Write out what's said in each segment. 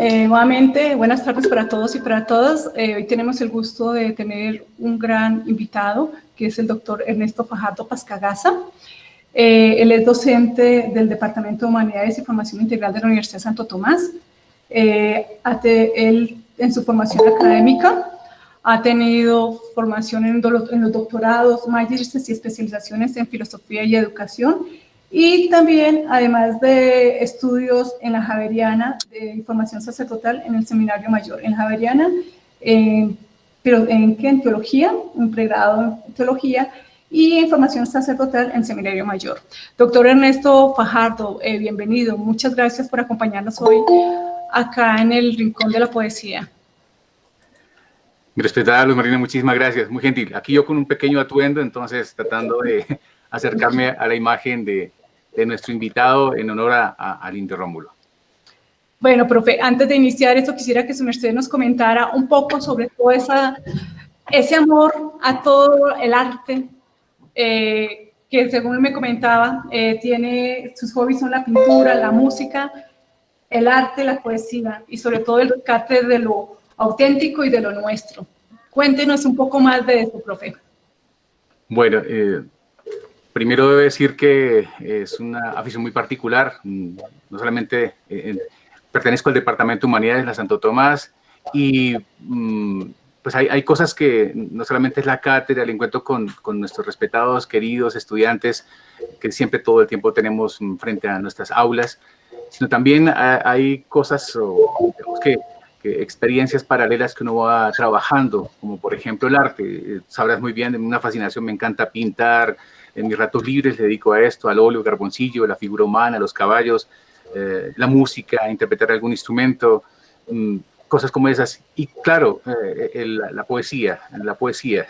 eh, nuevamente buenas tardes para todos y para todas. Eh, hoy tenemos el gusto de tener un gran invitado, que es el doctor Ernesto Fajardo Pascagasa. Eh, él es docente del Departamento de Humanidades y Formación Integral de la Universidad Santo Tomás. él, en su formación académica, ha tenido formación en, en los doctorados, magísteres y especializaciones en filosofía y educación y también, además de estudios en la Javeriana de información sacerdotal en el Seminario Mayor, en Javeriana, pero en, en teología, un pregrado en teología y información sacerdotal en Seminario Mayor. Doctor Ernesto Fajardo, eh, bienvenido. Muchas gracias por acompañarnos hoy acá en el Rincón de la Poesía. Respetada Luz Marina, muchísimas gracias, muy gentil. Aquí yo con un pequeño atuendo, entonces tratando de acercarme a la imagen de, de nuestro invitado en honor a, al Indio Rómulo. Bueno, profe, antes de iniciar esto quisiera que su merced nos comentara un poco sobre todo esa, ese amor a todo el arte, eh, que según me comentaba, eh, tiene, sus hobbies son la pintura, la música, el arte, la poesía y sobre todo el rescate de lo auténtico y de lo nuestro. Cuéntenos un poco más de eso, profe. Bueno, eh, Primero debo decir que es una afición muy particular, mm, no solamente eh, pertenezco al Departamento de Humanidades de la Santo Tomás y mm, pues hay, hay, cosas que no solamente es la cátedra, el encuentro con, con, nuestros respetados, queridos estudiantes que siempre todo el tiempo tenemos frente a nuestras aulas, sino también hay cosas o, que, que, experiencias paralelas que uno va trabajando, como por ejemplo el arte. Sabrás muy bien, una fascinación, me encanta pintar, en mis ratos libres le dedico a esto, al óleo, carboncillo, la figura humana, los caballos, eh, la música, interpretar algún instrumento, mm, cosas como esas. Y claro, eh, la poesía, la poesía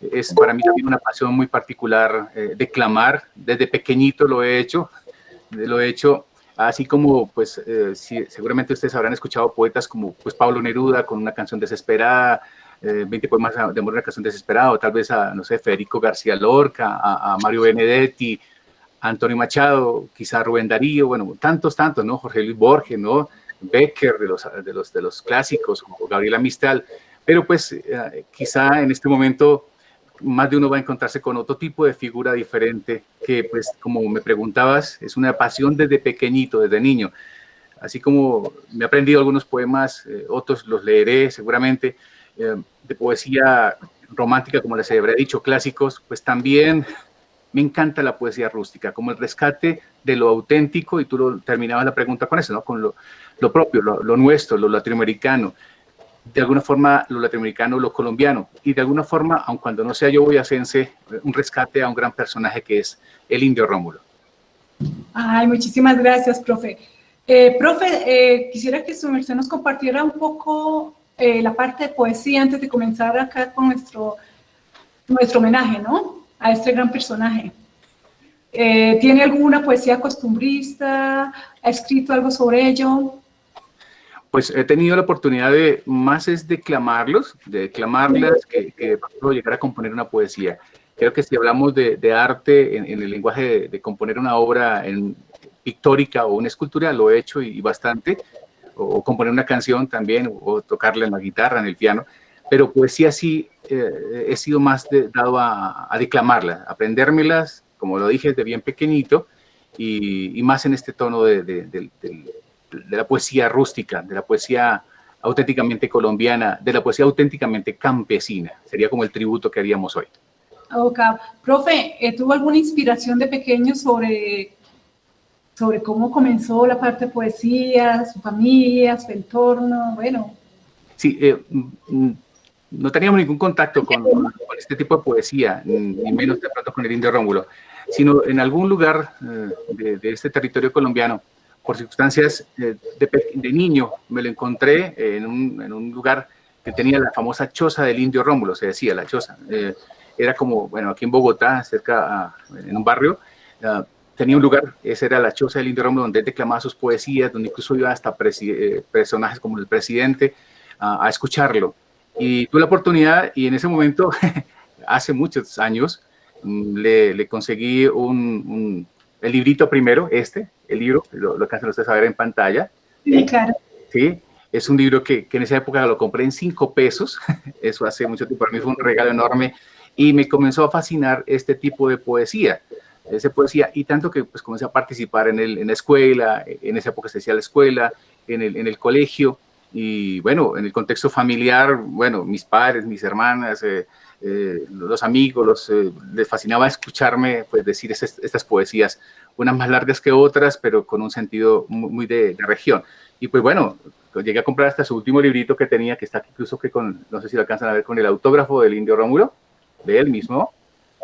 es para mí también una pasión muy particular, eh, declamar, desde pequeñito lo he hecho, lo he hecho así como, pues, seguramente ustedes habrán escuchado poetas como, pues, Pablo Neruda con una canción desesperada, 20 eh, poemas de amor una canción desesperado, tal vez a, no sé, Federico García Lorca, a, Mario Benedetti, a Antonio Machado, quizá Rubén Darío, bueno, tantos, tantos, ¿no? Jorge Luis Borges, ¿no? Becker, de los, de los, de los clásicos, como Gabriela Mistral, pero pues eh, quizá en este momento más de uno va a encontrarse con otro tipo de figura diferente que, pues, como me preguntabas, es una pasión desde pequeñito, desde niño. Así como me he aprendido algunos poemas, eh, otros los leeré seguramente, eh, de poesía romántica, como les habré dicho, clásicos, pues también me encanta la poesía rústica, como el rescate de lo auténtico, y tú lo, terminabas la pregunta con eso, ¿no? con lo, propio, lo, lo, nuestro, lo latinoamericano, de alguna forma lo latinoamericano, lo colombiano, y de alguna forma, aun cuando no sea yo boyacense, un rescate a un gran personaje que es el indio Rómulo. Ay, muchísimas gracias, profe. Eh, profe, eh, quisiera que su merced nos compartiera un poco eh, la parte de poesía antes de comenzar acá con nuestro, nuestro homenaje, ¿no? A este gran personaje. Eh, ¿Tiene alguna poesía costumbrista? ¿Ha escrito algo sobre ello? Pues he tenido la oportunidad de, más es declamarlos, de declamarlas, que, que llegar a componer una poesía. Creo que si hablamos de, arte en, el lenguaje de, componer una obra en, pictórica o una escultura, lo he hecho y bastante, o componer una canción también, o tocarla en la guitarra, en el piano, pero poesía sí eh, he sido más dado a, a, declamarla, aprendérmelas, como lo dije, de bien pequeñito, y, y más en este tono de, de, de, de, la poesía rústica, de la poesía auténticamente colombiana, de la poesía auténticamente campesina. Sería como el tributo que haríamos hoy. Okay. Profe, eh, ¿tuvo alguna inspiración de pequeño sobre sobre cómo comenzó la parte de poesía, su familia, su entorno, bueno. Sí, eh, mm, no teníamos ningún contacto con, con, este tipo de poesía, ni menos de pronto con el indio Rómulo, sino en algún lugar eh, de, de, este territorio colombiano, por circunstancias eh, de, de, niño, me lo encontré en un, en un, lugar que tenía la famosa choza del indio Rómulo, se decía la choza. Eh, era como, bueno, aquí en Bogotá, cerca, a, en un barrio, uh, tenía un lugar, esa era la choza del Indio Rómulo, donde él declamaba sus poesías, donde incluso iba hasta eh, personajes como el presidente a escucharlo. Y tuve la oportunidad y en ese momento, hace muchos años, mm, le, le conseguí un, un, el librito primero, este, el libro, lo, lo alcanzan ustedes a ver en pantalla. Sí, claro. Sí, Es un libro que, que en esa época lo compré en cinco pesos, eso hace mucho tiempo, para mí fue un regalo enorme, y me comenzó a fascinar este tipo de poesía, esa poesía, y tanto que pues comencé a participar en, el, en la escuela, en esa época se decía la escuela, en el, en el colegio, y bueno, en el contexto familiar, bueno, mis padres, mis hermanas, eh, eh, los amigos, los, eh, les fascinaba escucharme pues, decir estas poesías, unas más largas que otras, pero con un sentido muy, de, región. Y pues bueno, llegué a comprar hasta su último librito que tenía, que está aquí incluso que con, no sé si lo alcanzan a ver, con el autógrafo del Indio Rómulo, de él mismo.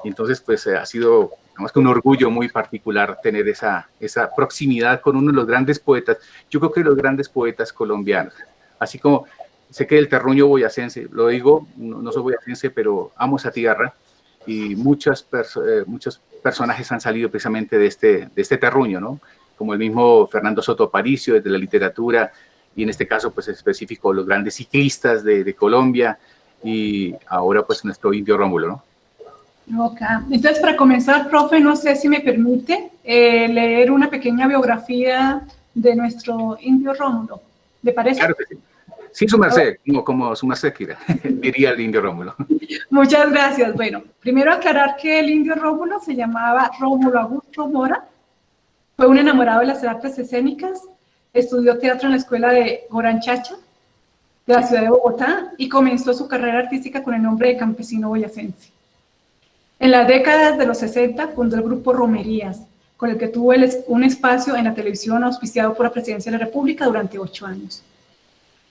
Y entonces pues ha sido, digamos que un orgullo muy particular tener esa, esa proximidad con uno de los grandes poetas, yo creo que los grandes poetas colombianos. Así como sé que el terruño boyacense, lo digo, no, soy boyacense, pero amo esa tierra y muchas eh, muchos personajes han salido precisamente de este, de este terruño, ¿no? Como el mismo Fernando Soto Aparicio, desde la literatura, y en este caso, pues específico, los grandes ciclistas de Colombia, y ahora, pues, nuestro indio Rómulo, ¿no? Ok. Entonces, para comenzar, profe, no sé si me permite eh, leer una pequeña biografía de nuestro indio Rómulo. ¿Le parece? Claro que sí. Sí, su merced, como, como su merced diría el indio Rómulo. Muchas gracias. Bueno, primero aclarar que el indio Rómulo se llamaba Rómulo Augusto Mora, fue un enamorado de las artes escénicas, estudió teatro en la escuela de Goranchacha, de la ciudad de Bogotá, y comenzó su carrera artística con el nombre de campesino boyacense. En las décadas de los 60 fundó el grupo Romerías, con el que tuvo un espacio en la televisión auspiciado por la Presidencia de la República durante ocho años.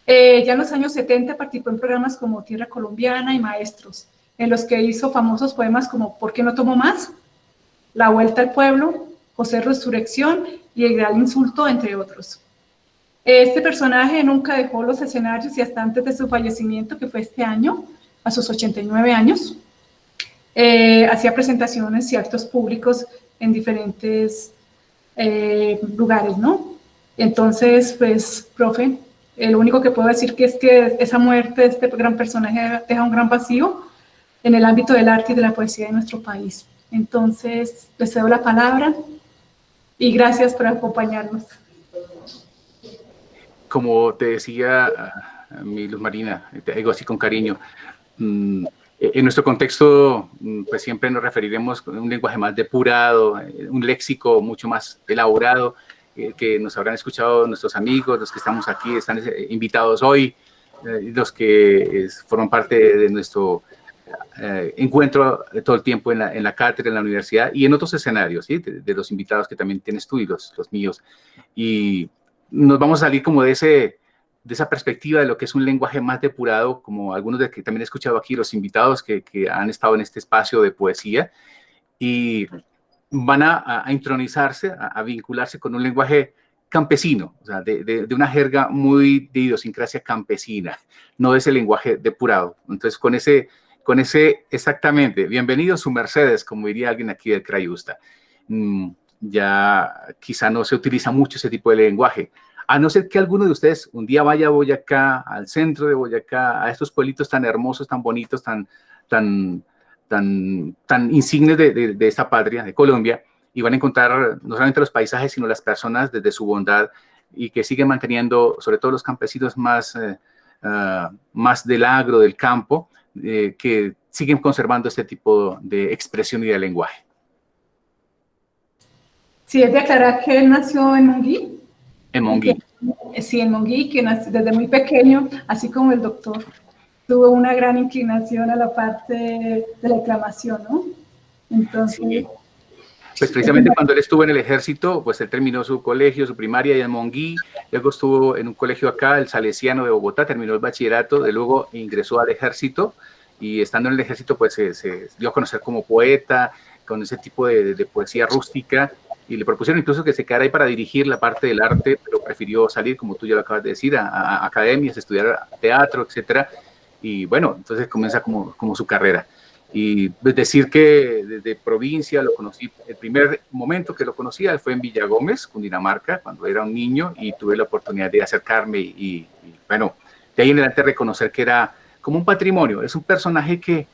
Eh, ya en los años 70 participó en programas como Tierra Colombiana y Maestros, en los que hizo famosos poemas como ¿Por qué no tomo más?, La Vuelta al Pueblo, José Resurrección y El Gran Insulto, entre otros. Este personaje nunca dejó los escenarios y hasta antes de su fallecimiento, que fue este año, a sus 89 años, eh, hacía presentaciones y actos públicos en diferentes eh, lugares, ¿no? Entonces, pues, profe, lo único que puedo decir que es que esa muerte de este gran personaje deja un gran vacío en el ámbito del arte y de la poesía de nuestro país. Entonces, les cedo la palabra y gracias por acompañarnos. Como te decía mi Luz Marina, te digo así con cariño, mm, en nuestro contexto, mm, pues siempre nos referiremos con un lenguaje más depurado, eh, un léxico mucho más elaborado, eh, que nos habrán escuchado nuestros amigos, los que estamos aquí, están eh, invitados hoy, eh, los que forman parte de nuestro encuentro todo el tiempo en la, en la, cátedra, en la universidad y en otros escenarios, ¿sí? de, los invitados que también tienes tú y los, los, míos. Y nos vamos a salir como de, ese, de esa perspectiva de lo que es un lenguaje más depurado, como algunos de que también he escuchado aquí, los invitados que, que han estado en este espacio de poesía. Y van a, intronizarse, a, vincularse con un lenguaje campesino, o sea, de, una jerga muy de idiosincrasia campesina, no de ese lenguaje depurado. Entonces, con ese, con ese exactamente, bienvenido su Mercedes, como diría alguien aquí del Crayusta. Mm, ya quizá no se utiliza mucho ese tipo de lenguaje, a no ser que alguno de ustedes un día vaya a Boyacá, al centro de Boyacá, a estos pueblitos tan hermosos, tan bonitos, tan, tan, tan, tan insignes de, de, esta patria, de Colombia, y van a encontrar no solamente los paisajes, sino las personas desde su bondad y que siguen manteniendo, sobre todo los campesinos más, eh, ah, más del agro, del campo, eh, que siguen conservando este tipo de expresión y de lenguaje. Sí, es de aclarar que él nació en. En Monguí. Sí, en Monguí, que desde muy pequeño, así como el doctor tuvo una gran inclinación a la parte de la declamación, ¿no? Entonces... Pues precisamente cuando él estuvo en el ejército, pues él terminó su colegio, su primaria en Monguí, luego estuvo en un colegio acá, el Salesiano de Bogotá, terminó el bachillerato, de luego ingresó al ejército y estando en el ejército pues se, dio a conocer como poeta, con ese tipo de, poesía rústica y le propusieron incluso que se quedara ahí para dirigir la parte del arte, pero prefirió salir, como tú ya lo acabas de decir, a, a academias, estudiar teatro, etcétera, y bueno, entonces comienza como, como su carrera. Y decir que desde provincia lo conocí, el primer momento que lo conocía fue en Villa Gómez, Cundinamarca, cuando era un niño y tuve la oportunidad de acercarme y, bueno, de ahí en adelante reconocer que era como un patrimonio, es un personaje que,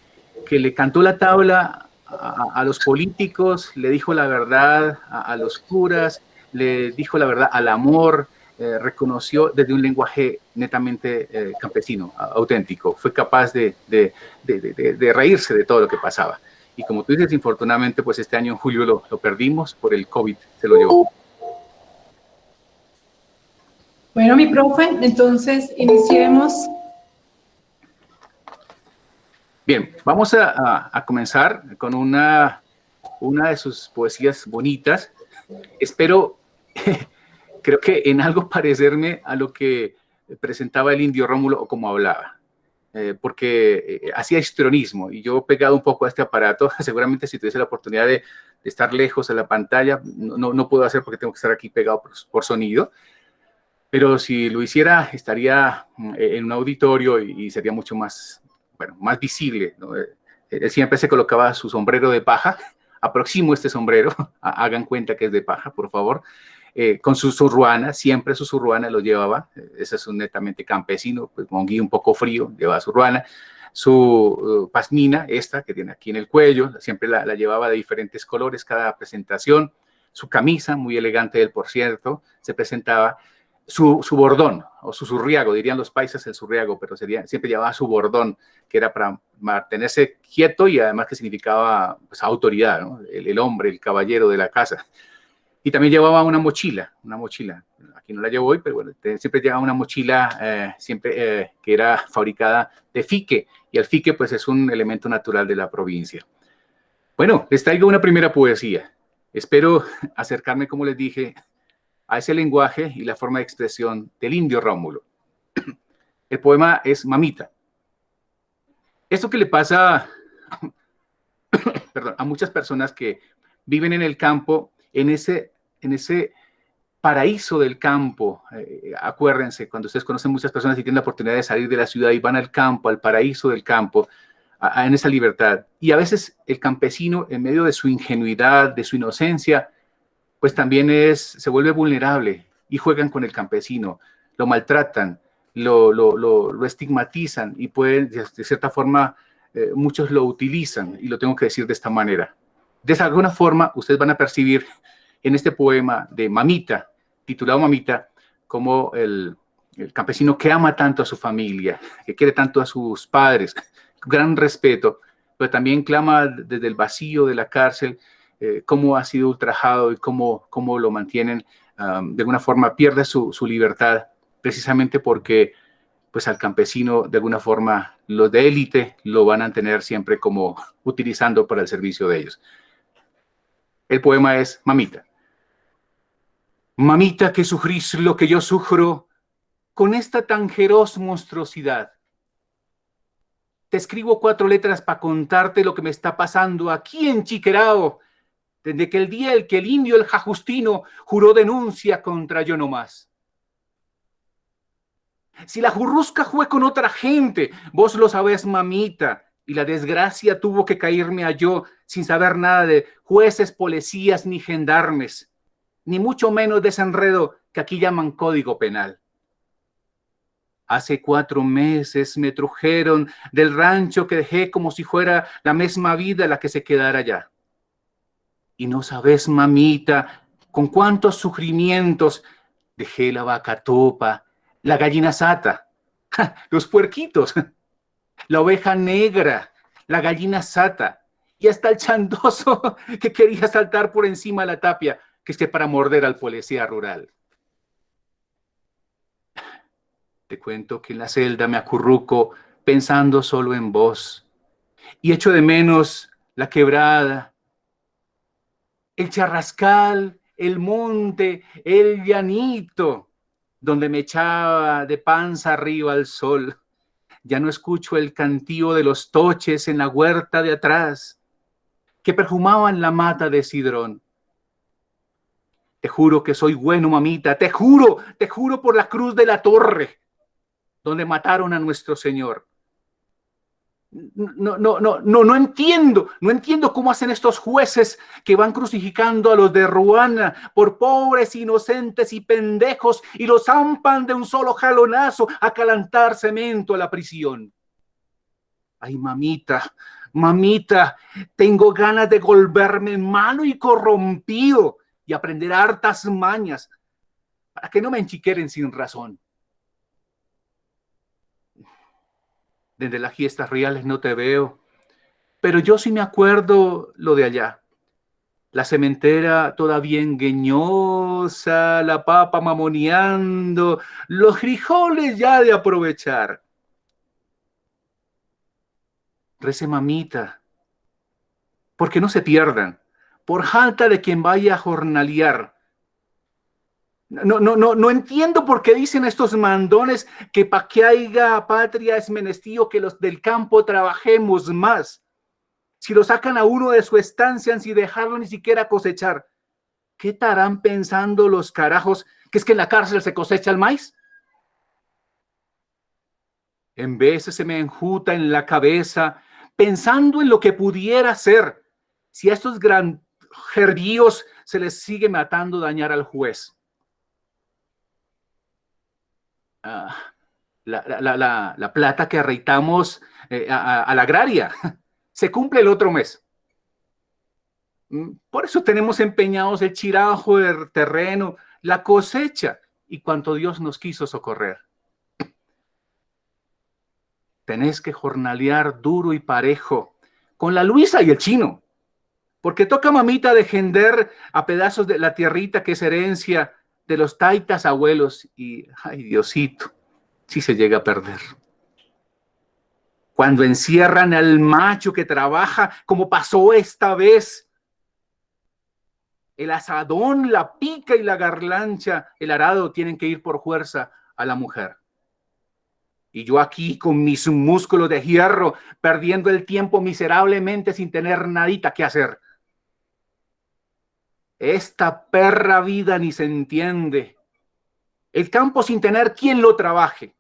que le cantó la tabla a, los políticos, le dijo la verdad a, los curas, le dijo la verdad al amor, eh, reconoció desde un lenguaje netamente eh, campesino, auténtico. Fue capaz de, de, de, reírse de todo lo que pasaba. Y como tú dices, infortunadamente, pues este año en julio lo, lo perdimos por el COVID, se lo llevó. Bueno, mi profe, entonces iniciemos. Bien, vamos a, comenzar con una, una de sus poesías bonitas. Espero creo que en algo parecerme a lo que presentaba el indio Rómulo o como hablaba, eh, porque eh, hacía histrionismo y yo pegado un poco a este aparato, seguramente si tuviese la oportunidad de, estar lejos de la pantalla, no, no, puedo hacer porque tengo que estar aquí pegado por, sonido, pero si lo hiciera estaría mm, en un auditorio y, sería mucho más, más visible. Eh, él siempre se colocaba su sombrero de paja, aproximo este sombrero, hagan cuenta que es de paja, por favor, eh, con su surruana, siempre su surruana lo llevaba, ese es un netamente campesino, pues monguí un poco frío, llevaba su su uh, pasmina, esta que tiene aquí en el cuello, siempre la, llevaba de diferentes colores cada presentación, su camisa, muy elegante él por cierto, se presentaba, su, su, bordón, o su surriago, dirían los paisas el surriago, pero sería, siempre llevaba su bordón, que era para mantenerse quieto y además que significaba pues, autoridad, el, hombre, el caballero de la casa. Y también llevaba una mochila, una mochila, aquí no la llevo hoy, pero bueno, siempre llevaba una mochila eh, siempre eh, que era fabricada de fique, y el fique pues es un elemento natural de la provincia. Bueno, les traigo una primera poesía. Espero acercarme, como les dije, a ese lenguaje y la forma de expresión del indio Rómulo. El poema es Mamita. Esto que le pasa a muchas personas que viven en el campo, en ese en ese paraíso del campo. Eh, acuérdense, cuando ustedes conocen muchas personas y tienen la oportunidad de salir de la ciudad y van al campo, al paraíso del campo, en esa libertad. Y a veces el campesino, en medio de su ingenuidad, de su inocencia, pues también es, se vuelve vulnerable y juegan con el campesino, lo maltratan, lo, lo, estigmatizan y pueden, de, cierta forma, eh, muchos lo utilizan, y lo tengo que decir de esta manera. De alguna forma, ustedes van a percibir en este poema de Mamita, titulado Mamita, como el, campesino que ama tanto a su familia, que quiere tanto a sus padres, gran respeto, pero también clama desde el vacío de la cárcel eh, cómo ha sido ultrajado y cómo, cómo lo mantienen, de alguna forma pierde su, su, libertad, precisamente porque pues al campesino de alguna forma los de élite lo van a tener siempre como utilizando para el servicio de ellos. El poema es Mamita. Mamita, que sufrís lo que yo sufro con esta tan feroz monstruosidad. Te escribo cuatro letras para contarte lo que me está pasando aquí en Chiquerao, desde que el día el que el indio, el jajustino, juró denuncia contra yo no más. Si la jurrusca fue con otra gente, vos lo sabés, mamita, y la desgracia tuvo que caerme a yo sin saber nada de jueces, policías ni gendarmes ni mucho menos de ese enredo que aquí llaman código penal. Hace cuatro meses me trujeron del rancho que dejé como si fuera la misma vida la que se quedara allá. Y no sabes, mamita, con cuántos sufrimientos dejé la vaca topa, la gallina sata, los puerquitos, la oveja negra, la gallina sata, y hasta el chandoso que quería saltar por encima de la tapia que esté para morder al policía rural. Te cuento que en la celda me acurruco pensando solo en vos y echo de menos la quebrada, el charrascal, el monte, el llanito, donde me echaba de panza arriba al sol. Ya no escucho el cantío de los toches en la huerta de atrás, que perfumaban la mata de sidrón. Te juro que soy bueno, mamita. Te juro, te juro por la cruz de la torre, donde mataron a nuestro Señor. No, no, no, no, no entiendo, no entiendo cómo hacen estos jueces que van crucificando a los de Ruana por pobres, inocentes y pendejos y los zampan de un solo jalonazo a calentar cemento a la prisión. Ay, mamita, mamita, tengo ganas de volverme malo y corrompido y aprender hartas mañas para que no me enchiqueren sin razón. Desde las fiestas reales no te veo, pero yo sí me acuerdo lo de allá. La cementera todavía engueñosa, la papa mamoneando, los frijoles ya de aprovechar. Rece mamita, porque no se pierdan, por falta de quien vaya a jornalear. No, no, no, no entiendo por qué dicen estos mandones que pa' que haya patria es menestío que los del campo trabajemos más. Si lo sacan a uno de su estancia sin dejarlo ni siquiera cosechar, ¿qué estarán pensando los carajos que es que en la cárcel se cosecha el maíz? En veces se me enjuta en la cabeza pensando en lo que pudiera ser si a estos granjeríos se les sigue matando dañar al juez. La, plata que arreitamos eh, a, la agraria se cumple el otro mes. Mm, por eso tenemos empeñados el chirajo, el terreno, la cosecha y cuanto Dios nos quiso socorrer. Tenés que jornalear duro y parejo con la Luisa y el chino, porque toca mamita defender a pedazos de la tierrita que es herencia de los taitas abuelos y, ay Diosito, si se llega a perder. Cuando encierran al macho que trabaja, como pasó esta vez, el asadón, la pica y la garlancha, el arado tienen que ir por fuerza a la mujer. Y yo aquí con mis músculos de hierro, perdiendo el tiempo miserablemente sin tener nadita que hacer. Esta perra vida ni se entiende. El campo sin tener quien lo trabaje.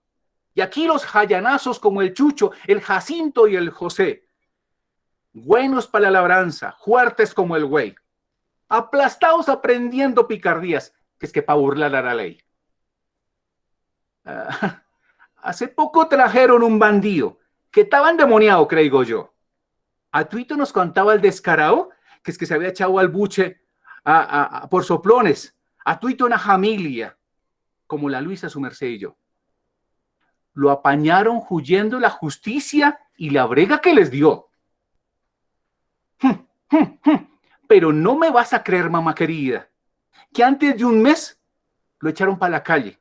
Y aquí los jayanazos como el Chucho, el Jacinto y el José. Buenos para la labranza, fuertes como el güey. Aplastados aprendiendo picardías, que es que para burlar a la ley. Ah, hace poco trajeron un bandido que estaba endemoniado, creo yo. A Tuito nos contaba el descarado que es que se había echado al buche por soplones, a tuito una familia, como la Luisa su merced y yo. Lo apañaron huyendo la justicia y la brega que les dio. Pero no me vas a creer, mamá querida, que antes de un mes lo echaron para la calle.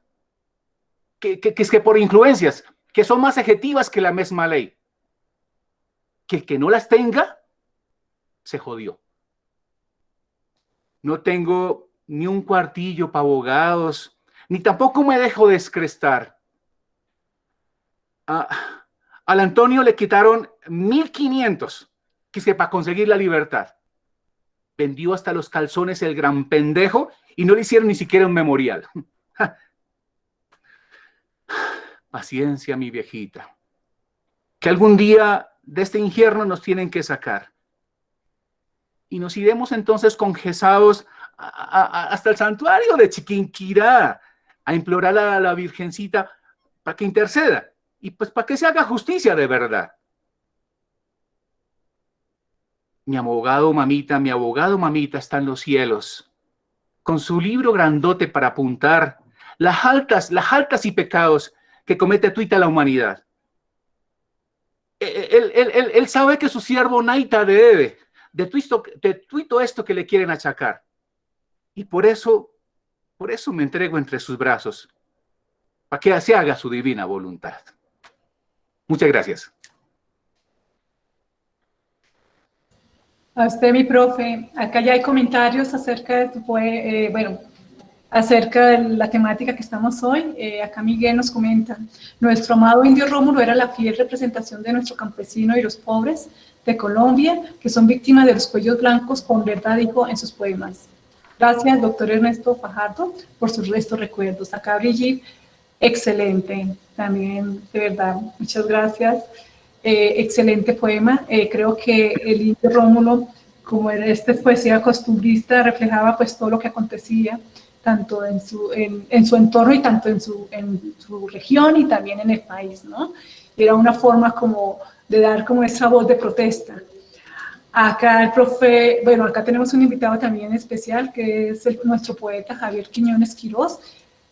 Que, es que por influencias, que son más ejetivas que la misma ley. Que el que no las tenga, se jodió no tengo ni un cuartillo para abogados, ni tampoco me dejo descrestar. Al Antonio le quitaron 1.500, que para conseguir la libertad. Vendió hasta los calzones el gran pendejo y no le hicieron ni siquiera un memorial. Paciencia, mi viejita. Que algún día de este infierno nos tienen que sacar y nos iremos entonces congesados hasta el santuario de Chiquinquirá a implorar a la Virgencita para que interceda y pues para que se haga justicia de verdad. Mi abogado mamita, mi abogado mamita está en los cielos, con su libro grandote para apuntar las altas, las altas y pecados que comete tuita la humanidad. E, e, él, él, él sabe que su siervo Naita debe, de tuito, esto que le quieren achacar. Y por eso, por eso me entrego entre sus brazos, para que se haga su divina voluntad. Muchas gracias. A usted, mi profe, acá ya hay comentarios acerca de tu, eh, bueno, acerca de la temática que estamos hoy. Eh, acá Miguel nos comenta, nuestro amado indio Rómulo era la fiel representación de nuestro campesino y los pobres, de Colombia, que son víctimas de los cuellos blancos, con verdad dijo en sus poemas. Gracias, doctor Ernesto Fajardo, por sus restos recuerdos. Acá Brigitte, excelente, también, de verdad, muchas gracias. Eh, excelente poema. Eh, creo que el indio Rómulo, como era este poesía costumbrista, reflejaba pues todo lo que acontecía, tanto en su, en, su entorno y tanto en su, en su región y también en el país, ¿no? Era una forma como de dar como esa voz de protesta. Acá el profe, bueno, acá tenemos un invitado también especial, que es nuestro poeta Javier Quiñones Quirós.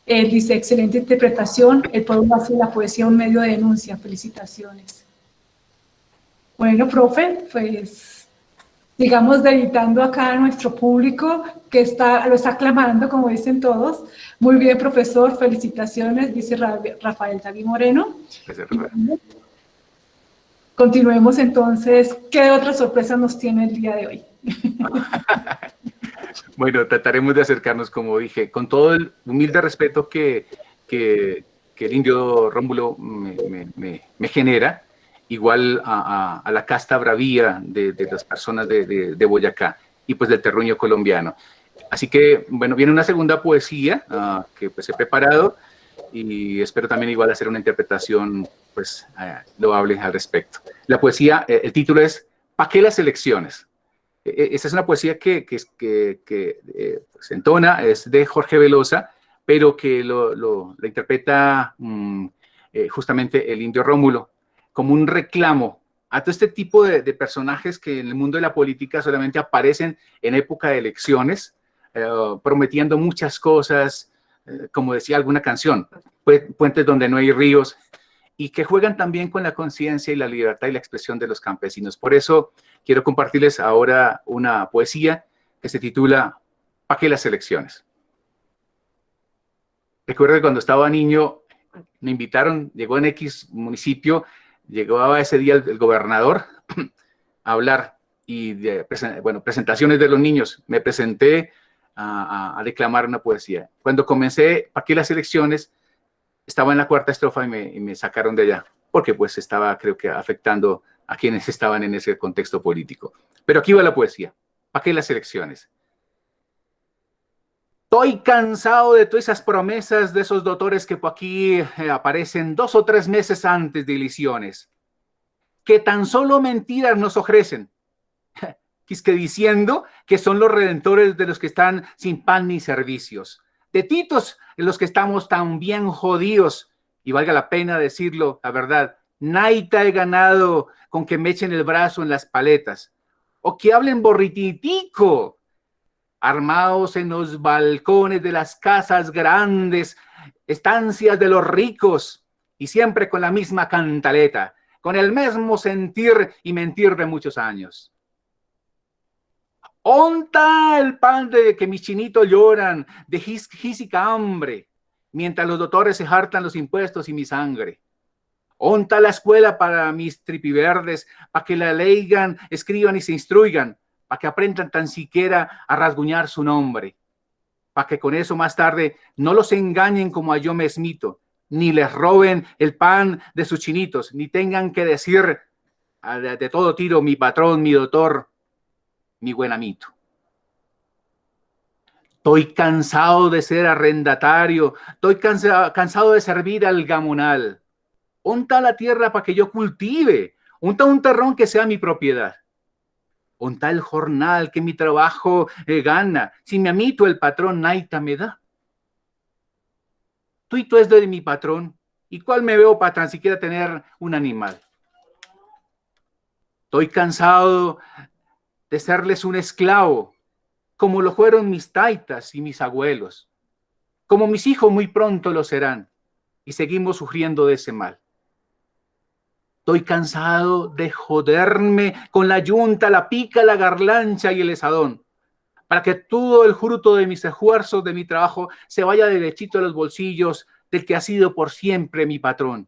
Él dice, excelente interpretación, el pueblo hace la poesía un medio de denuncia. Felicitaciones. Bueno, profe, pues digamos, deditando acá a nuestro público que está, lo está aclamando, como dicen todos. Muy bien, profesor, felicitaciones, dice Rafael David Moreno. Continuemos entonces. ¿Qué otras sorpresas nos tiene el día de hoy? bueno, trataremos de acercarnos, como dije, con todo el humilde respeto que, que, el indio Rómulo me, me genera, igual a, la casta bravía de, las personas de, Boyacá y pues del terruño colombiano. Así que, bueno, viene una segunda poesía ah, que pues he preparado y espero también igual hacer una interpretación pues uh, loable al respecto. La poesía, eh, el título es ¿Pa qué las elecciones? E, e, esa es una poesía que, que, que, eh, se entona, es de Jorge Velosa, pero que lo, lo, interpreta mm, eh, justamente el indio Rómulo como un reclamo a todo este tipo de, personajes que en el mundo de la política solamente aparecen en época de elecciones, eh, prometiendo muchas cosas, eh, como decía alguna canción, puentes donde no hay ríos, y que juegan también con la conciencia y la libertad y la expresión de los campesinos. Por eso quiero compartirles ahora una poesía que se titula ¿Para qué las elecciones? Recuerdo que cuando estaba niño me invitaron, llegó en X municipio llegaba ese día el, gobernador a hablar y, bueno, presentaciones de los niños. Me presenté a, declamar una poesía. Cuando comencé, ¿para qué las elecciones? Estaba en la cuarta estrofa y me, sacaron de allá, porque pues estaba, creo que, afectando a quienes estaban en ese contexto político. Pero aquí va la poesía. ¿Para qué las elecciones? Estoy cansado de todas esas promesas de esos doctores que por aquí eh, aparecen dos o tres meses antes de ilusiones, que tan solo mentiras nos ofrecen, que diciendo que son los redentores de los que están sin pan ni servicios, de titos en los que estamos tan bien jodidos, y valga la pena decirlo, la verdad, naita he ganado con que me echen el brazo en las paletas, o que hablen borrititico, armados en los balcones de las casas grandes, estancias de los ricos, y siempre con la misma cantaleta, con el mismo sentir y mentir de muchos años. Onta el pan de que mis chinitos lloran, de física hambre, mientras los doctores se hartan los impuestos y mi sangre. Onta la escuela para mis tripiverdes, para que la leigan, escriban y se instruigan, para que aprendan tan siquiera a rasguñar su nombre, para que con eso más tarde no los engañen como a yo me esmito, ni les roben el pan de sus chinitos, ni tengan que decir de todo tiro mi patrón, mi doctor, mi buen amito. Estoy cansado de ser arrendatario, estoy cansado, cansado de servir al gamonal. Unta la tierra para que yo cultive, unta un terrón que sea mi propiedad un tal jornal que mi trabajo eh, gana, si mi amito el patrón naita me da. Tú y tú es de mi patrón, ¿y cuál me veo para tan siquiera tener un animal? Estoy cansado de serles un esclavo, como lo fueron mis taitas y mis abuelos, como mis hijos muy pronto lo serán, y seguimos sufriendo de ese mal. Estoy cansado de joderme con la yunta, la pica, la garlancha y el esadón, para que todo el fruto de mis esfuerzos, de mi trabajo, se vaya derechito a los bolsillos del que ha sido por siempre mi patrón.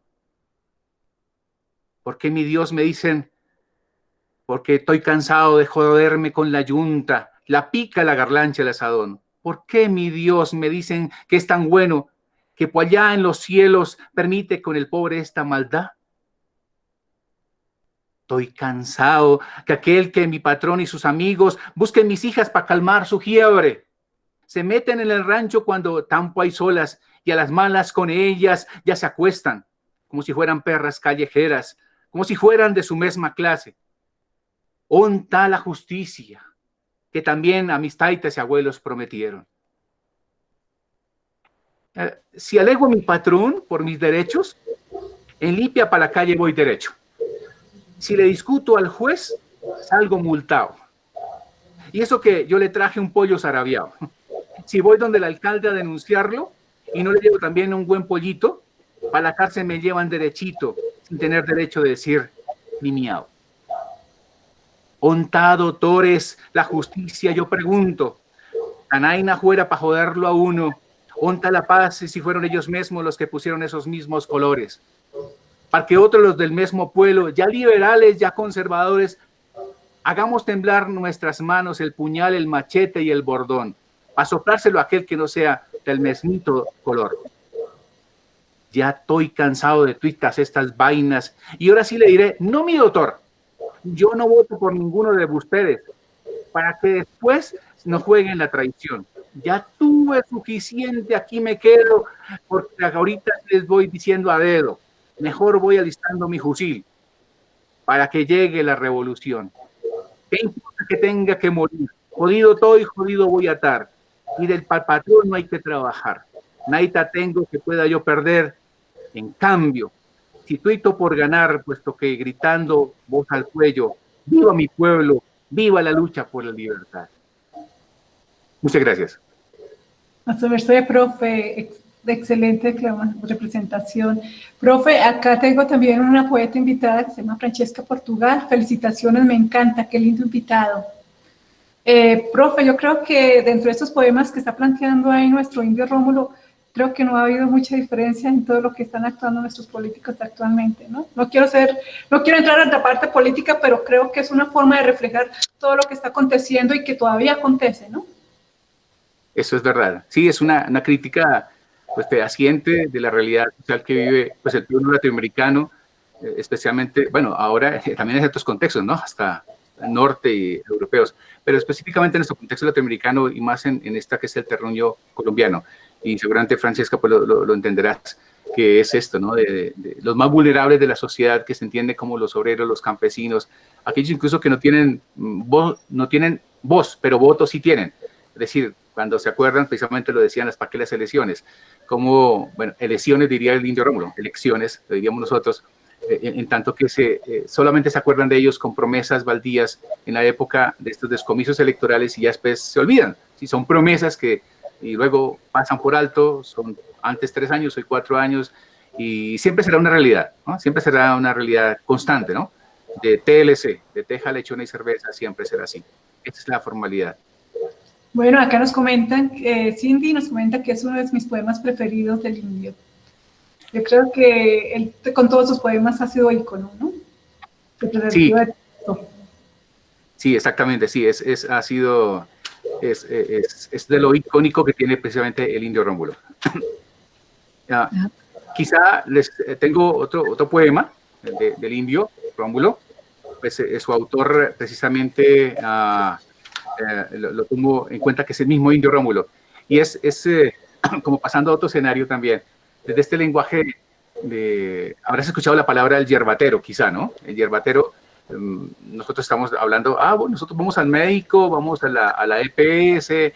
¿Por qué mi Dios me dicen? Porque estoy cansado de joderme con la yunta, la pica, la garlancha, el asadón. ¿Por qué mi Dios me dicen que es tan bueno que por allá en los cielos permite con el pobre esta maldad? Estoy cansado que aquel que mi patrón y sus amigos busquen mis hijas para calmar su fiebre. Se meten en el rancho cuando tampo hay solas y a las malas con ellas ya se acuestan, como si fueran perras callejeras, como si fueran de su misma clase. Onta la justicia que también a mis taitas y abuelos prometieron. Eh, si alego a mi patrón por mis derechos, en limpia para la calle voy derecho. Si le discuto al juez, salgo multado. Y eso que yo le traje un pollo zarabiado. Si voy donde el alcalde a denunciarlo, y no le llevo también un buen pollito, para la cárcel me llevan derechito, sin tener derecho de decir ni miau. Onta, doctores, la justicia, yo pregunto, Canaina fuera para joderlo a uno, onta la paz si fueron ellos mismos los que pusieron esos mismos colores. Para que otros los del mismo pueblo, ya liberales, ya conservadores, hagamos temblar nuestras manos el puñal, el machete y el bordón, para soplárselo a aquel que no sea del mesmito color. Ya estoy cansado de tuitas estas vainas. Y ahora sí le diré, no mi doctor, yo no voto por ninguno de ustedes, para que después no jueguen la traición. Ya tuve suficiente, aquí me quedo, porque ahorita les voy diciendo a dedo, mejor voy alistando mi fusil para que llegue la revolución. ¿Qué importa que tenga que morir? Jodido estoy, jodido voy a estar. Y del patrón no hay que trabajar. Naita tengo que pueda yo perder. En cambio, si tuito por ganar, puesto que gritando voz al cuello, viva mi pueblo, viva la lucha por la libertad. Muchas gracias. A su merced, profe, excelente representación. Profe, acá tengo también una poeta invitada que se llama Francesca Portugal. Felicitaciones, me encanta, qué lindo invitado. Eh, profe, yo creo que dentro de estos poemas que está planteando ahí nuestro indio Rómulo, creo que no ha habido mucha diferencia en todo lo que están actuando nuestros políticos actualmente, ¿no? No quiero ser, no quiero entrar en la parte política, pero creo que es una forma de reflejar todo lo que está aconteciendo y que todavía acontece, ¿no? Eso es verdad. Sí, es una, una crítica pues fehaciente de la realidad social que vive pues el pueblo latinoamericano, eh, especialmente, bueno, ahora también en ciertos contextos, ¿no? Hasta norte y europeos, pero específicamente en nuestro contexto latinoamericano y más en, en esta que es el terruño colombiano. Y seguramente Francesca pues lo, lo, entenderás, que es esto, ¿no? De, de, los más vulnerables de la sociedad que se entiende como los obreros, los campesinos, aquellos incluso que no tienen voz, no tienen voz, pero votos sí tienen. Es decir, cuando se acuerdan, precisamente lo decían las paquelas elecciones, como, elecciones diría el indio Rómulo, elecciones, diríamos nosotros, eh, en, tanto que se, eh, solamente se acuerdan de ellos con promesas baldías en la época de estos descomisos electorales y ya después se olvidan. Si son promesas que y luego pasan por alto, son antes tres años, hoy cuatro años, y siempre será una realidad. Siempre será una realidad constante, ¿no? De TLC, de teja, lechona y cerveza, siempre será así. Esa es la formalidad. Bueno, acá nos comentan, eh, Cindy nos comenta que es uno de mis poemas preferidos del indio. Yo creo que él con todos sus poemas ha sido ícono, ¿no? Sí. sí, exactamente, sí, es, es, ha sido, es, es, es, de lo icónico que tiene precisamente el indio Rómulo. quizá les eh, tengo otro, otro poema de, del indio Rómulo, pues, eh, su autor precisamente... Uh, eh, lo, lo, en cuenta que es el mismo indio Rómulo. Y es, es eh, como pasando a otro escenario también, desde este lenguaje de, habrás escuchado la palabra el yerbatero, quizá, ¿no? El yerbatero, um, nosotros estamos hablando, ah, bueno, nosotros vamos al médico, vamos a la, a la EPS, eh,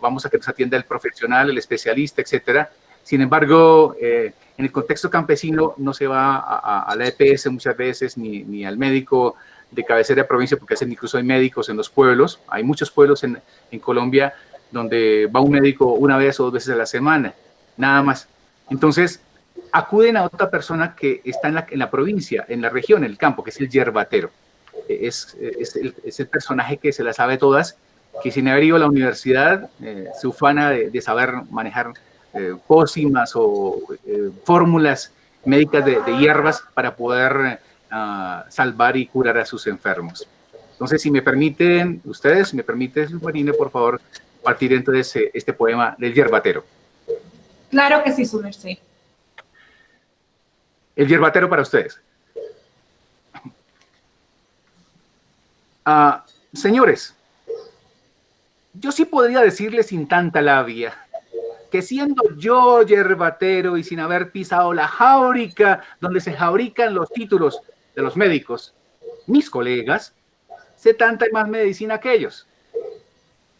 vamos a que nos atienda el profesional, el especialista, etcétera. Sin embargo, eh, en el contexto campesino no se va a, a, a la EPS muchas veces, ni, ni al médico, de cabecera de provincia, porque hacen incluso hay médicos en los pueblos, hay muchos pueblos en, en Colombia donde va un médico una vez o dos veces a la semana, nada más. Entonces, acuden a otra persona que está en la, en la provincia, en la región, en el campo, que es el yerbatero. Es, es, el, es el personaje que se las sabe todas, que sin haber ido a la universidad eh, se ufana de, de saber manejar eh, pócimas o eh, fórmulas médicas de, de, hierbas para poder uh, salvar y curar a sus enfermos. Entonces, si me permiten, ustedes, si me permite, Marina, por favor, partir entonces este poema del yerbatero. Claro que sí, su merced. El yerbatero para ustedes. Uh, señores, yo sí podría decirles sin tanta labia que siendo yo yerbatero y sin haber pisado la jáurica donde se fabrican los títulos de los médicos, mis colegas, sé tanta y más medicina que ellos.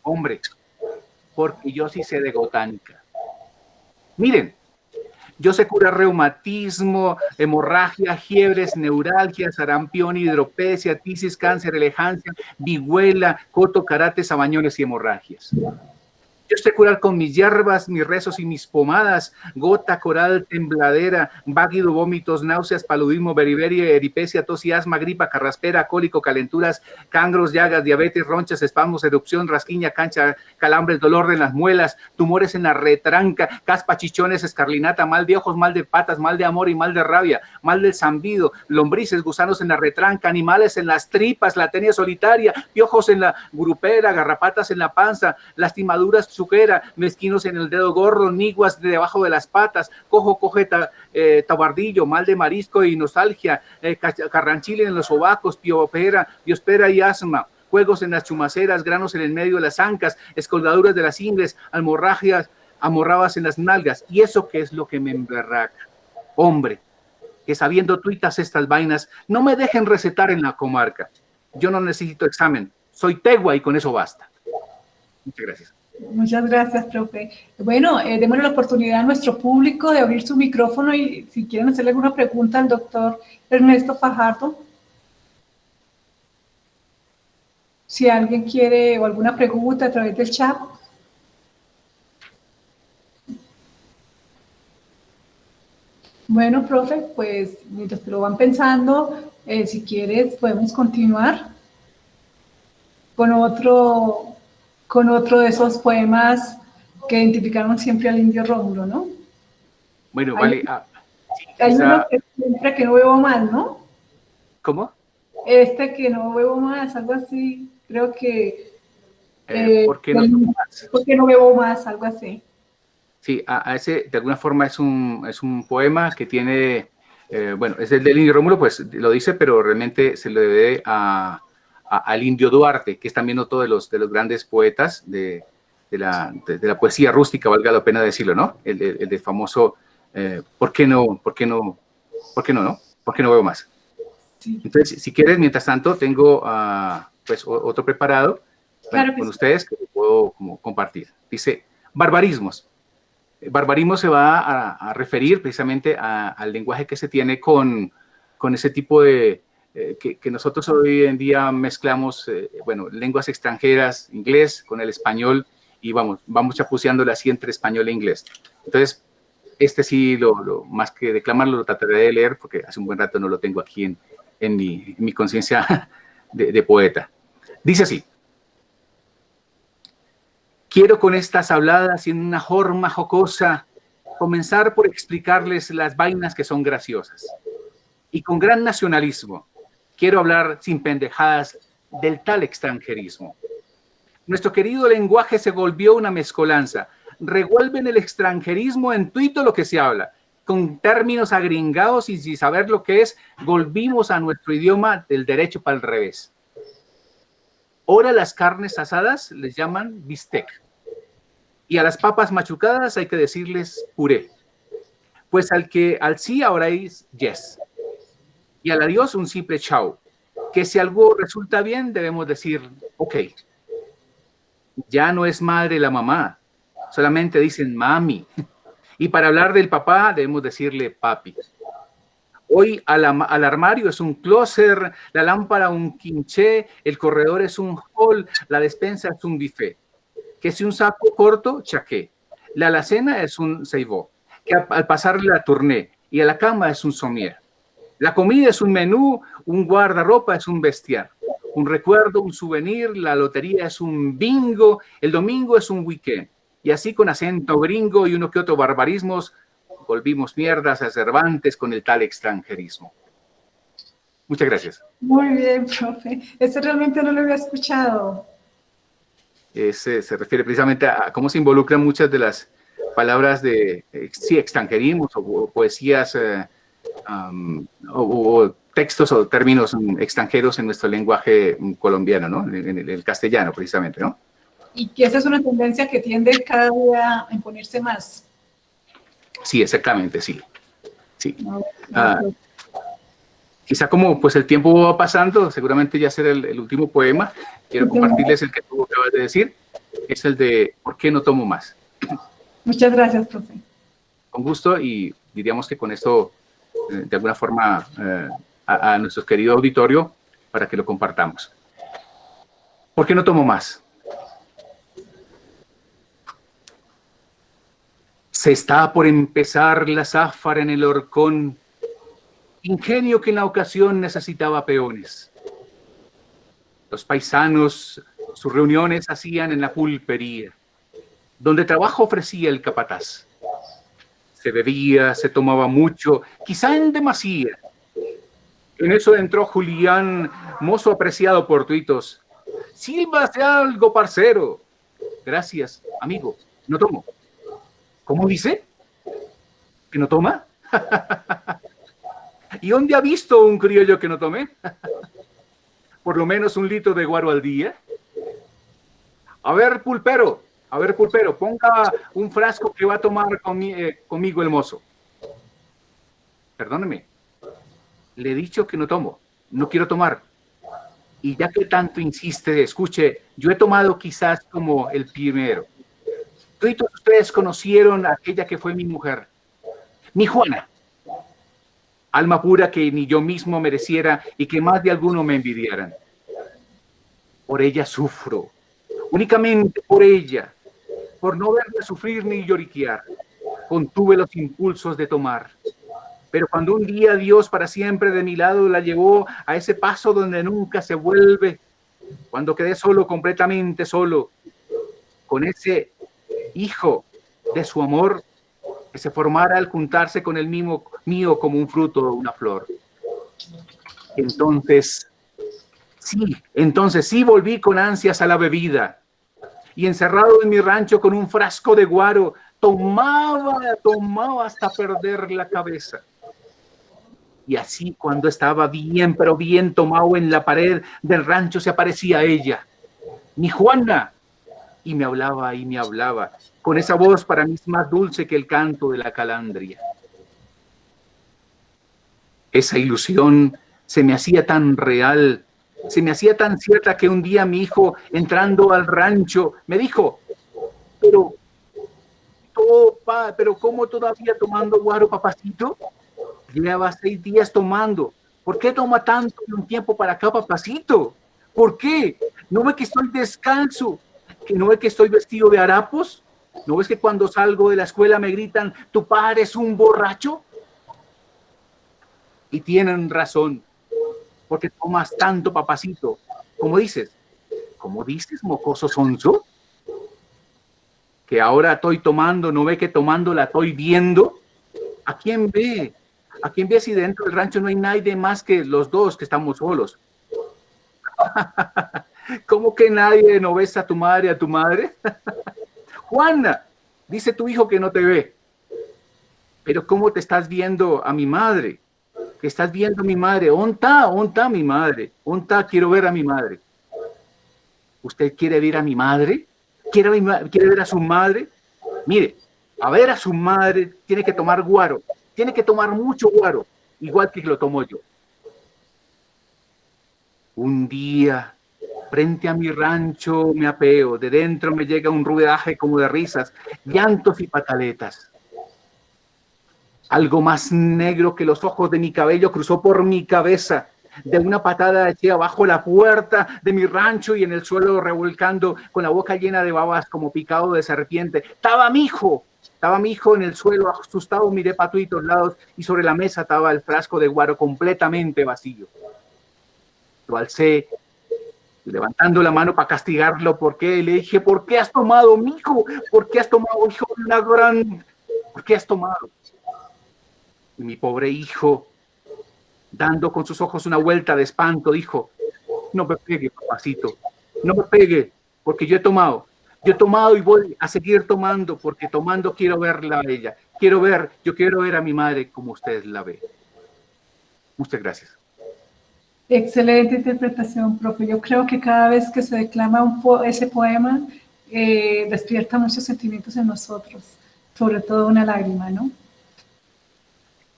Hombre, porque yo sí sé de botánica. Miren, yo sé curar reumatismo, hemorragia, fiebres, neuralgia, sarampión, hidropecia, tisis, cáncer, elegancia, vihuela, coto, karate, sabañones y hemorragias. Yo sé curar con mis hierbas, mis rezos y mis pomadas, gota, coral, tembladera, váguido, vómitos, náuseas, paludismo, beriberia, eripecia, tos y asma, gripa, carraspera, cólico, calenturas, cangros, llagas, diabetes, ronchas, espasmos, erupción, rasquiña, cancha, calambres, dolor de las muelas, tumores en la retranca, caspa, chichones, escarlinata, mal de ojos, mal de patas, mal de amor y mal de rabia, mal del zambido, lombrices, gusanos en la retranca, animales en las tripas, la tenia solitaria, piojos en la grupera, garrapatas en la panza, lastimaduras suquera, mezquinos en el dedo gordo, niguas debajo de las patas, cojo, coge eh, tabardillo, mal de marisco y nostalgia, eh, en los sobacos, piopera, biospera y asma, juegos en las chumaceras, granos en el medio de las ancas, escoldaduras de las ingles, almorragias, amorrabas en las nalgas. ¿Y eso qué es lo que me emberraca? Hombre, que sabiendo tuitas estas vainas, no me dejen recetar en la comarca. Yo no necesito examen, soy tegua y con eso basta. Muchas gracias. Muchas gracias, profe. Bueno, eh, démosle la oportunidad a nuestro público de abrir su micrófono y si quieren hacerle alguna pregunta al doctor Ernesto Fajardo. Si alguien quiere o alguna pregunta a través del chat. Bueno, profe, pues mientras que lo van pensando, eh, si quieres podemos continuar con otro con otro de esos poemas que identificaron siempre al indio Rómulo, ¿no? Bueno, vale. Ah, hay uno que siempre que no bebo más, ¿no? ¿Cómo? Este que no bebo más, algo así. Creo que... Eh, ¿Por qué no bebo más? ¿Por qué no bebo más? Algo así. Sí, a, ese de alguna forma es un, es un poema que tiene, eh, bueno, es el del Indio Rómulo, pues lo dice, pero realmente se lo debe a, al Indio Duarte, que es también otro de los, de los grandes poetas de, de, la, de, la, poesía rústica, valga la pena decirlo, ¿no? El, el, el famoso, eh, ¿por qué no? ¿Por qué no? ¿Por qué no, no? ¿Por qué no veo más? Entonces, si quieres, mientras tanto, tengo uh, pues otro preparado bueno, con sí. ustedes que puedo como, compartir. Dice, barbarismos. Barbarismo se va a, a referir precisamente a, al lenguaje que se tiene con, con ese tipo de, eh, que, nosotros hoy en día mezclamos, eh, bueno, lenguas extranjeras, inglés con el español, y vamos, vamos chapuceándole así entre español e inglés. Entonces, este sí, lo, más que declamarlo, lo trataré de leer, porque hace un buen rato no lo tengo aquí en, en mi, mi conciencia de, de poeta. Dice así, Quiero con estas habladas y en una forma jocosa comenzar por explicarles las vainas que son graciosas. Y con gran nacionalismo, quiero hablar sin pendejadas del tal extranjerismo. Nuestro querido lenguaje se volvió una mezcolanza. Revuelven el extranjerismo en tuito lo que se habla. Con términos agringados y sin saber lo que es, volvimos a nuestro idioma del derecho para el revés. Ahora las carnes asadas les llaman bistec. Y a las papas machucadas hay que decirles puré. Pues al que al sí ahora es yes. Y al adiós un simple chao. Que si algo resulta bien debemos decir ok. Ya no es madre la mamá. Solamente dicen mami. Y para hablar del papá debemos decirle papi. Hoy al, armario es un closer, la lámpara un quinché, el corredor es un hall, la despensa es un buffet. Que si un saco corto, chaqué. La alacena es un seibó. Que al pasar la tourné y a la cama es un somier. La comida es un menú, un guardarropa es un bestiar. Un recuerdo, un souvenir, la lotería es un bingo, el domingo es un weekend. Y así con acento gringo y uno que otro barbarismos, volvimos mierdas a Cervantes con el tal extranjerismo. Muchas gracias. Muy bien, profe. Ese realmente no lo había escuchado. Ese se refiere precisamente a cómo se involucran muchas de las palabras de sí, extranjerismos o, poesías eh, um, o, o, textos o términos extranjeros en nuestro lenguaje colombiano, ¿no? En, en el castellano, precisamente, ¿no? Y que esa es una tendencia que tiende cada día a imponerse más. Sí, exactamente, sí. sí. Ah, quizá como pues el tiempo va pasando, seguramente ya será el, el último poema. Quiero compartirles el que tú acabas de decir. Es el de ¿Por qué no tomo más? Muchas gracias, profe. Con gusto y diríamos que con esto, de alguna forma, eh, a, a nuestro querido auditorio, para que lo compartamos. ¿Por qué no tomo más? Se está por empezar la záfara en el horcón, ingenio que en la ocasión necesitaba peones. Los paisanos sus reuniones hacían en la pulpería, donde trabajo ofrecía el capataz. Se bebía, se tomaba mucho, quizá en demasía. En eso entró Julián, mozo apreciado por tuitos. Sílvase algo, parcero. Gracias, amigo. No tomo. ¿Cómo dice? ¿Que no toma? ¿Y dónde ha visto un criollo que no tome? ¿Por lo menos un litro de guaro al día? A ver, pulpero, a ver, pulpero, ponga un frasco que va a tomar eh, conmigo el mozo. Perdóneme, le he dicho que no tomo, no quiero tomar. Y ya que tanto insiste, escuche, yo he tomado quizás como el primero. Todos ustedes conocieron a aquella que fue mi mujer, mi Juana. Alma pura que ni yo mismo mereciera y que más de alguno me envidiaran. Por ella sufro, únicamente por ella, por no verla sufrir ni lloriquear, contuve los impulsos de tomar. Pero cuando un día Dios para siempre de mi lado la llevó a ese paso donde nunca se vuelve, cuando quedé solo, completamente solo, con ese hijo de su amor que se formara al juntarse con el mismo mío como un fruto o una flor. Entonces, sí, entonces sí volví con ansias a la bebida y encerrado en mi rancho con un frasco de guaro, tomaba, tomaba hasta perder la cabeza. Y así cuando estaba bien, pero bien tomado en la pared del rancho se aparecía ella, mi Juana, y me hablaba y me hablaba, con esa voz para mí más dulce que el canto de la calandria. Esa ilusión se me hacía tan real se me hacía tan cierta que un día mi hijo, entrando al rancho, me dijo, pero, pero ¿cómo todavía tomando guaro, papacito? Lleva seis días tomando. ¿Por qué toma tanto un tiempo para acá, papacito? ¿Por qué? ¿No ve que estoy descalzo? ¿Que no ve que estoy vestido de harapos? ¿No ves que cuando salgo de la escuela me gritan, tu padre es un borracho? Y tienen razón porque tomas tanto, papacito? ¿Cómo dices? ¿Cómo dices, mocoso sonso? Que ahora estoy tomando, ¿no ve que tomando la estoy viendo? ¿A quién ve? ¿A quién ve si dentro del rancho no hay nadie más que los dos que estamos solos? ¿Cómo que nadie no ves a tu madre, a tu madre? Juana, dice tu hijo que no te ve. Pero ¿cómo te estás viendo a mi madre? Que estás viendo a mi madre. ¿Onta? ¿Onta mi madre? ¿Onta? Quiero ver a mi madre. ¿Usted quiere ver a mi madre? ¿Quiere, ¿Quiere ver a su madre? Mire, a ver a su madre tiene que tomar guaro. Tiene que tomar mucho guaro, igual que lo tomo yo. Un día, frente a mi rancho, me apeo. De dentro me llega un ruidaje como de risas, llantos y pataletas. Algo más negro que los ojos de mi cabello cruzó por mi cabeza. De una patada eché abajo la puerta de mi rancho y en el suelo revolcando con la boca llena de babas como picado de serpiente. Estaba mi hijo, estaba mi hijo en el suelo, asustado, miré para todos lados y sobre la mesa estaba el frasco de guaro completamente vacío. Lo alcé, levantando la mano para castigarlo, porque le dije, ¿por qué has tomado, mi hijo? ¿Por qué has tomado, hijo, una gran... ¿Por qué has tomado? Y mi pobre hijo, dando con sus ojos una vuelta de espanto, dijo, no me pegue, papacito, no me pegue, porque yo he tomado, yo he tomado y voy a seguir tomando, porque tomando quiero verla a ella, quiero ver, yo quiero ver a mi madre como usted la ve. Muchas gracias. Excelente interpretación, profe. Yo creo que cada vez que se declama un ese poema, eh, despierta muchos sentimientos en nosotros, sobre todo una lágrima, ¿no?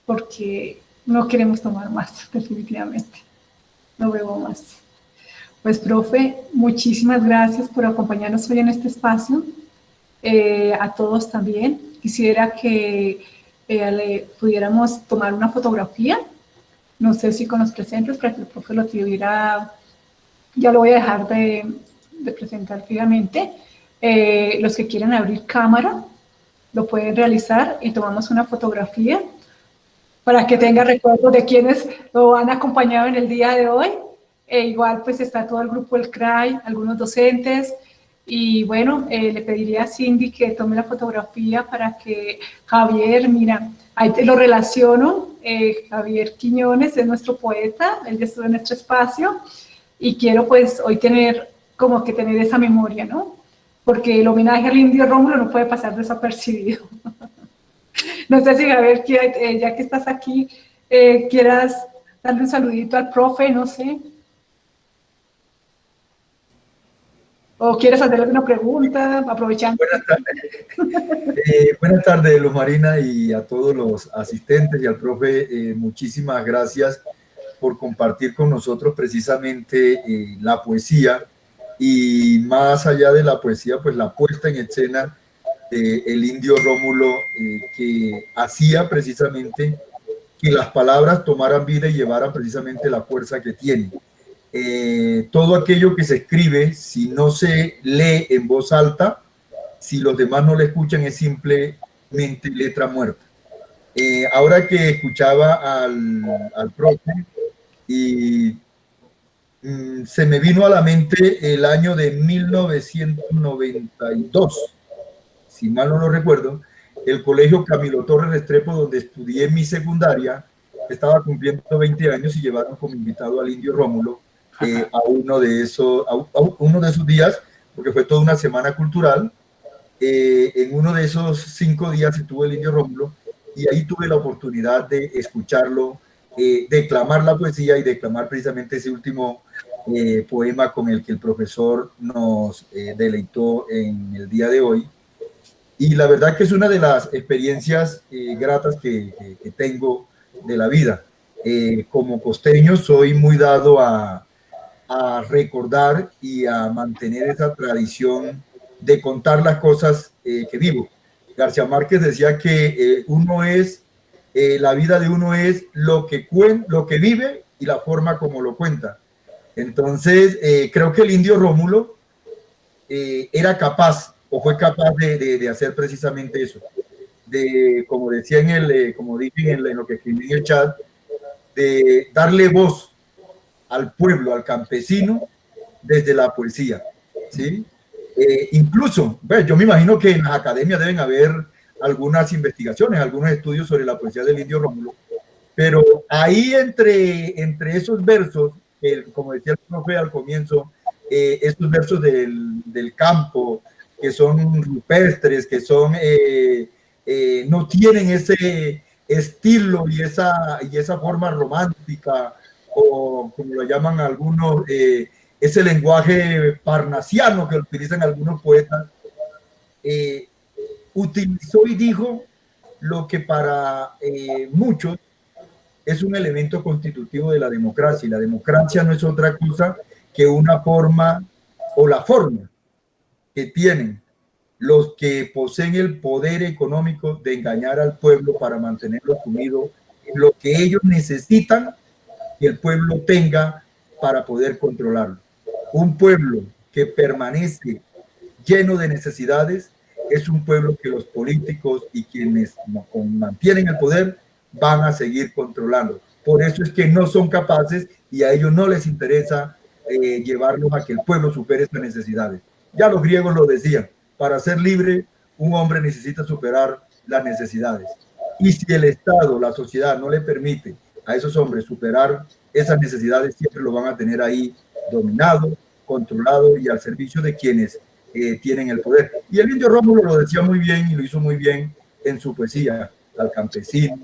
Porque no queremos tomar más, definitivamente. No bebo más. Pues, profe, muchísimas gracias por acompañarnos hoy en este espacio. Eh, a todos también. Quisiera que eh, le pudiéramos tomar una fotografía. No sé si con los presentes, para que el profe lo tuviera. Ya lo voy a dejar de, presentar fijamente. Eh, los que quieran abrir cámara, lo pueden realizar y tomamos una fotografía para que tenga recuerdos de quienes lo han acompañado en el día de hoy. E igual pues está todo el grupo del CRAI, algunos docentes, y bueno, eh, le pediría a Cindy que tome la fotografía para que Javier, mira, ahí te lo relaciono, eh, Javier Quiñones es nuestro poeta, él ya estuvo en nuestro espacio, y quiero pues hoy tener como que tener esa memoria, ¿no? Porque el homenaje al indio Rómulo no puede pasar desapercibido. no sé si Javier, eh, ya que estás aquí, quieras darle un saludito al profe, no sé. ¿O quieres hacer alguna pregunta? Aprovechando. Buenas tardes. Eh, buenas tardes, Luz Marina, y a todos los asistentes y al profe. Eh, muchísimas gracias por compartir con nosotros precisamente eh, la poesía y más allá de la poesía, pues la puesta en escena del indio Rómulo que hacía precisamente que las palabras tomaran vida y llevaran precisamente la fuerza que tienen. Eh, todo aquello que se escribe, si no se lee en voz alta, si los demás no le escuchan, es simplemente letra muerta. Eh, ahora que escuchaba al, al profe y mm, se me vino a la mente el año de 1992, si mal no lo recuerdo, el colegio Camilo Torres Restrepo, donde estudié mi secundaria, estaba cumpliendo 20 años y llevaron como invitado al indio Rómulo eh, a, uno de esos, a, uno de esos días, porque fue toda una semana cultural. Eh, en uno de esos cinco días estuvo el indio Rómulo y ahí tuve la oportunidad de escucharlo, eh, declamar la poesía y declamar precisamente ese último poema con el que el profesor nos deleitó en el día de hoy. Y la verdad que es una de las experiencias gratas que, tengo de la vida. como costeño soy muy dado a, recordar y a mantener esa tradición de contar las cosas eh, que vivo. García Márquez decía que eh, uno es, eh, la vida de uno es lo que, cuen, lo que vive y la forma como lo cuenta. Entonces, creo que el indio Rómulo era capaz o fue capaz de, de, hacer precisamente eso. De, como decía en el, como dije en, lo que escribí en el chat, de darle voz al pueblo, al campesino, desde la poesía. ¿sí? Eh, incluso, yo me imagino que en las academias deben haber algunas investigaciones, algunos estudios sobre la poesía del indio Rómulo, pero ahí entre, entre esos versos, como decía el profe al comienzo, eh, estos versos del, del, campo, que son rupestres, que son, eh, no tienen ese estilo y esa, y esa forma romántica o como lo llaman algunos, eh, ese lenguaje parnasiano que utilizan algunos poetas, eh, utilizó y dijo lo que para eh, muchos es un elemento constitutivo de la democracia. Y la democracia no es otra cosa que una forma o la forma que tienen los que poseen el poder económico de engañar al pueblo para mantenerlo sumido en lo que ellos necesitan que el pueblo tenga para poder controlarlo. Un pueblo que permanece lleno de necesidades es un pueblo que los políticos y quienes mantienen el poder van a seguir controlando. Por eso es que no son capaces y a ellos no les interesa eh, llevarlos a que el pueblo supere estas necesidades. Ya los griegos lo decían, para ser libre un hombre necesita superar las necesidades. Y si el Estado, la sociedad no le permite a esos hombres superar esas necesidades, siempre lo van a tener ahí dominado, controlado y al servicio de quienes eh, tienen el poder. Y el indio Rómulo lo decía muy bien y lo hizo muy bien en su poesía, al campesino,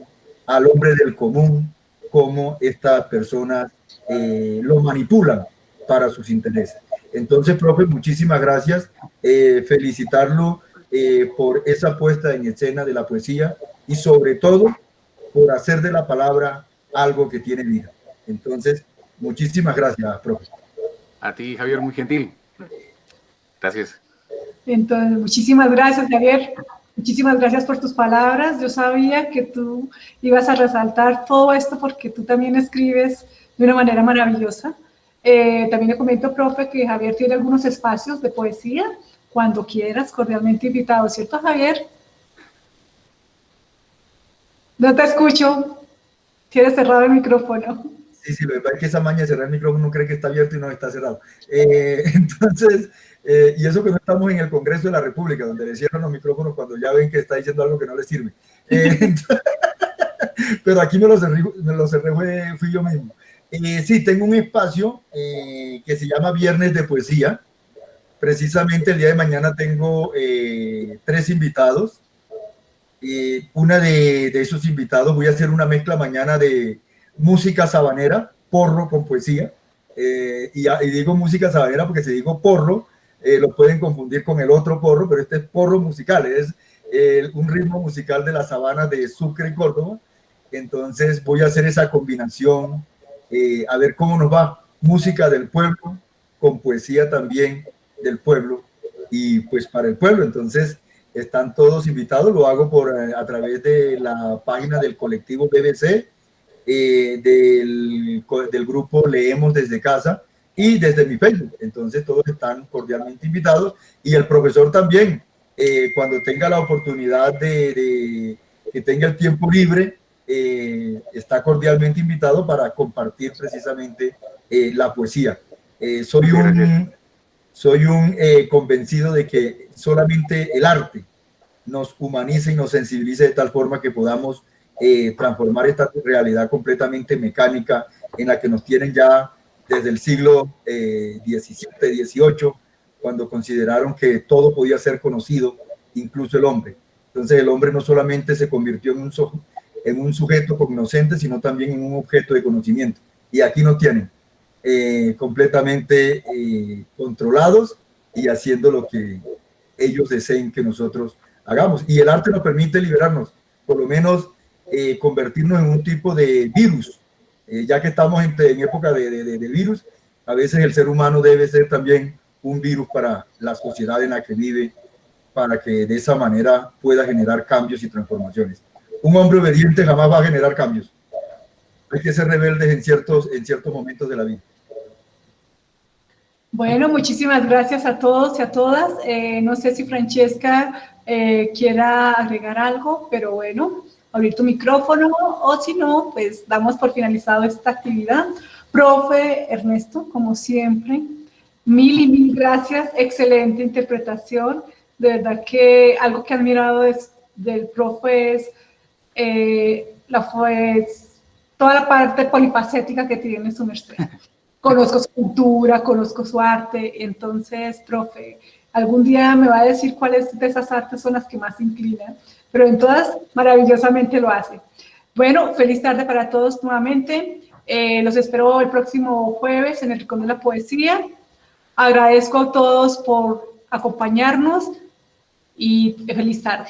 al hombre del común, cómo estas personas eh, lo manipulan para sus intereses. Entonces, profe, muchísimas gracias. Eh, felicitarlo por esa puesta en escena de la poesía y sobre todo por hacer de la palabra algo que tiene vida. Entonces, muchísimas gracias, profe. A ti, Javier, muy gentil. Gracias. Entonces, muchísimas gracias, Javier. Muchísimas gracias por tus palabras. Yo sabía que tú ibas a resaltar todo esto porque tú también escribes de una manera maravillosa. Eh, también le comento, profe, que Javier tiene algunos espacios de poesía. Cuando quieras, cordialmente invitado, ¿cierto, Javier? No te escucho. Tienes cerrado el micrófono. Sí, sí, lo que esa maña de cerrar el micrófono no cree que está abierto y no está cerrado. Eh, entonces, eh, y eso que no estamos en el Congreso de la República, donde le cierran los micrófonos cuando ya ven que está diciendo algo que no le sirve. Pero aquí me lo cerré, me lo cerré fui yo mismo. Eh, sí, tengo un espacio eh, que se llama Viernes de Poesía. Precisamente el día de mañana tengo tres invitados. una de, de, esos invitados, voy a hacer una mezcla mañana de música sabanera, porro con poesía. Y, y, digo música sabanera porque si digo porro, eh, lo pueden confundir con el otro porro, pero este es porro musical, es eh, un ritmo musical de la sabana de Sucre y Córdoba. Entonces voy a hacer esa combinación, eh, a ver cómo nos va. Música del pueblo, con poesía también del pueblo y pues para el pueblo. Entonces están todos invitados, lo hago por, a través de la página del colectivo BBC, del, del grupo Leemos desde casa, y desde mi Facebook. Entonces todos están cordialmente invitados y el profesor también, eh, cuando tenga la oportunidad de, que tenga el tiempo libre, eh, está cordialmente invitado para compartir precisamente eh, la poesía. soy un, soy un convencido de que solamente el arte nos humaniza y nos sensibiliza de tal forma que podamos transformar esta realidad completamente mecánica en la que nos tienen ya desde el siglo XVII, eh, XVIII, cuando consideraron que todo podía ser conocido, incluso el hombre. Entonces el hombre no solamente se convirtió en un, en un sujeto cognoscente, sino también en un objeto de conocimiento. Y aquí nos tienen eh, completamente eh, controlados y haciendo lo que ellos deseen que nosotros hagamos. Y el arte nos permite liberarnos, por lo menos convertirnos en un tipo de virus eh, ya que estamos en, época de, virus, a veces el ser humano debe ser también un virus para la sociedad en la que vive, para que de esa manera pueda generar cambios y transformaciones. Un hombre obediente jamás va a generar cambios. Hay que ser rebeldes en ciertos, en ciertos momentos de la vida. Bueno, muchísimas gracias a todos y a todas. Eh, no sé si Francesca eh, quiera agregar algo, pero bueno, abrir tu micrófono o si no, pues damos por finalizado esta actividad. Profe Ernesto, como siempre, mil y mil gracias, excelente interpretación. De verdad que algo que he admirado es, del profe es eh, la, pues, toda la parte polifacética que tiene su merced. Conozco su cultura, conozco su arte, entonces, profe, algún día me va a decir cuáles de esas artes son las que más inclinan pero en todas maravillosamente lo hace. Bueno, feliz tarde para todos nuevamente. Eh, los espero el próximo jueves en el Rincón de la Poesía. Agradezco a todos por acompañarnos y feliz tarde.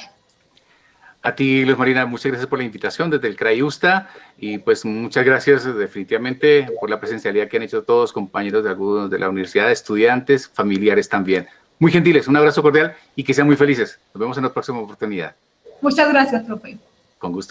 A ti, Luz Marina, muchas gracias por la invitación desde el CRAIUSTA y pues muchas gracias definitivamente por la presencialidad que han hecho todos, compañeros de algunos de la universidad, estudiantes, familiares también. Muy gentiles, un abrazo cordial y que sean muy felices. Nos vemos en la próxima oportunidad. Muchas gracias, profe. Con gusto.